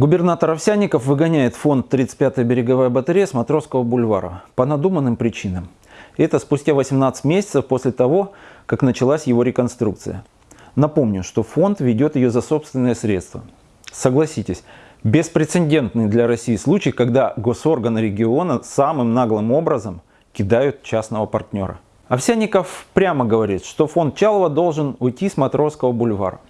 Губернатор Овсянников выгоняет фонд 35-я береговая батарея с Матросского бульвара по надуманным причинам. Это спустя 18 месяцев после того, как началась его реконструкция. Напомню, что фонд ведет ее за собственные средства. Согласитесь, беспрецедентный для России случай, когда госорганы региона самым наглым образом кидают частного партнера. Овсянников прямо говорит, что фонд Чалова должен уйти с Матросского бульвара.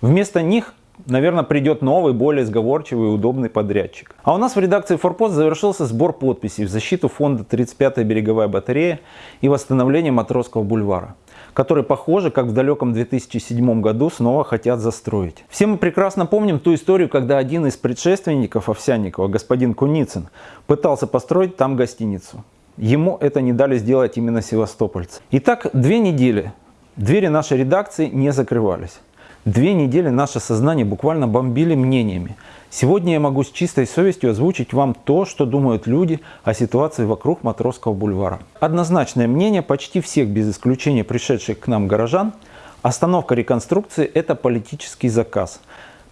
Вместо них наверное, придет новый, более сговорчивый и удобный подрядчик. А у нас в редакции Форпост завершился сбор подписей в защиту фонда 35-я береговая батарея и восстановление Матросского бульвара который, похоже, как в далеком 2007 году снова хотят застроить. Все мы прекрасно помним ту историю, когда один из предшественников Овсянникова, господин Куницын, пытался построить там гостиницу. Ему это не дали сделать именно севастопольцы. Итак, две недели двери нашей редакции не закрывались. Две недели наше сознание буквально бомбили мнениями. Сегодня я могу с чистой совестью озвучить вам то, что думают люди о ситуации вокруг Матросского бульвара. Однозначное мнение почти всех без исключения пришедших к нам горожан – остановка реконструкции – это политический заказ.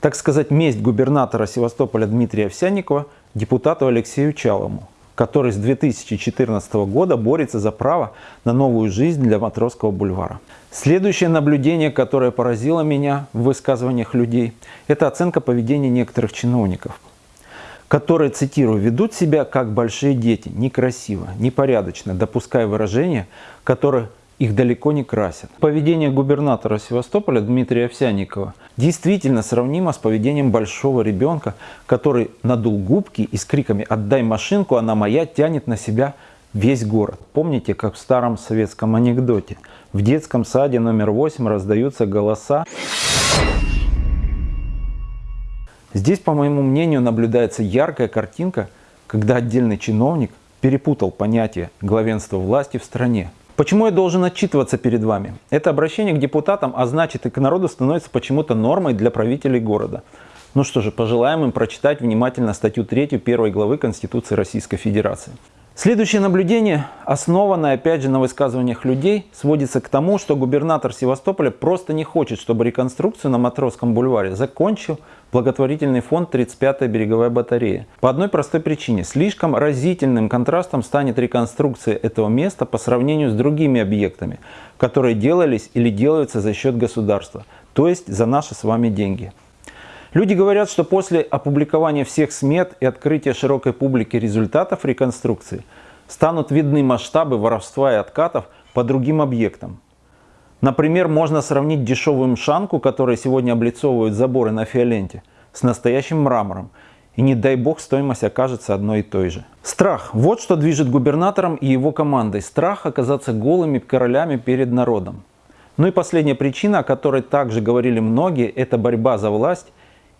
Так сказать, месть губернатора Севастополя Дмитрия Овсянникова депутату Алексею Чалому который с 2014 года борется за право на новую жизнь для Матросского бульвара. Следующее наблюдение, которое поразило меня в высказываниях людей, это оценка поведения некоторых чиновников, которые, цитирую, ведут себя как большие дети, некрасиво, непорядочно, допуская выражения, которые их далеко не красят. Поведение губернатора Севастополя Дмитрия Овсянникова действительно сравнимо с поведением большого ребенка, который надул губки и с криками «отдай машинку, она моя» тянет на себя весь город. Помните, как в старом советском анекдоте? В детском саде номер 8 раздаются голоса. Здесь, по моему мнению, наблюдается яркая картинка, когда отдельный чиновник перепутал понятие главенства власти в стране. Почему я должен отчитываться перед вами? Это обращение к депутатам, а значит и к народу становится почему-то нормой для правителей города. Ну что же, пожелаем им прочитать внимательно статью 3 первой главы Конституции Российской Федерации. Следующее наблюдение, основанное опять же на высказываниях людей, сводится к тому, что губернатор Севастополя просто не хочет, чтобы реконструкцию на Матросском бульваре закончил благотворительный фонд 35-я береговая батарея. По одной простой причине. Слишком разительным контрастом станет реконструкция этого места по сравнению с другими объектами, которые делались или делаются за счет государства, то есть за наши с вами деньги. Люди говорят, что после опубликования всех смет и открытия широкой публике результатов реконструкции станут видны масштабы воровства и откатов по другим объектам. Например, можно сравнить дешевую мшанку, которая сегодня облицовывают заборы на фиоленте, с настоящим мрамором. И не дай бог стоимость окажется одной и той же. Страх. Вот что движет губернатором и его командой. Страх оказаться голыми королями перед народом. Ну и последняя причина, о которой также говорили многие, это борьба за власть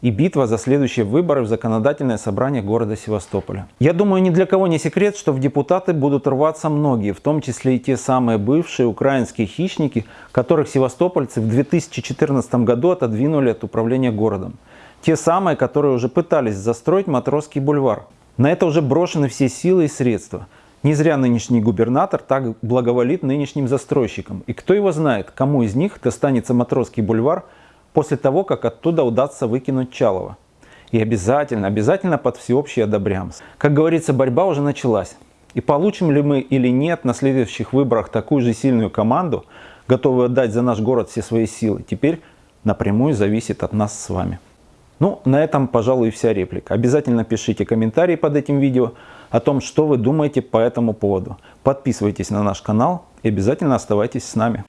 и битва за следующие выборы в законодательное собрание города Севастополя. Я думаю, ни для кого не секрет, что в депутаты будут рваться многие, в том числе и те самые бывшие украинские хищники, которых севастопольцы в 2014 году отодвинули от управления городом. Те самые, которые уже пытались застроить Матросский бульвар. На это уже брошены все силы и средства. Не зря нынешний губернатор так благоволит нынешним застройщикам. И кто его знает, кому из них достанется Матросский бульвар – после того, как оттуда удастся выкинуть Чалова. И обязательно, обязательно под всеобщий одобрямс. Как говорится, борьба уже началась. И получим ли мы или нет на следующих выборах такую же сильную команду, готовую отдать за наш город все свои силы, теперь напрямую зависит от нас с вами. Ну, на этом, пожалуй, вся реплика. Обязательно пишите комментарии под этим видео о том, что вы думаете по этому поводу. Подписывайтесь на наш канал и обязательно оставайтесь с нами.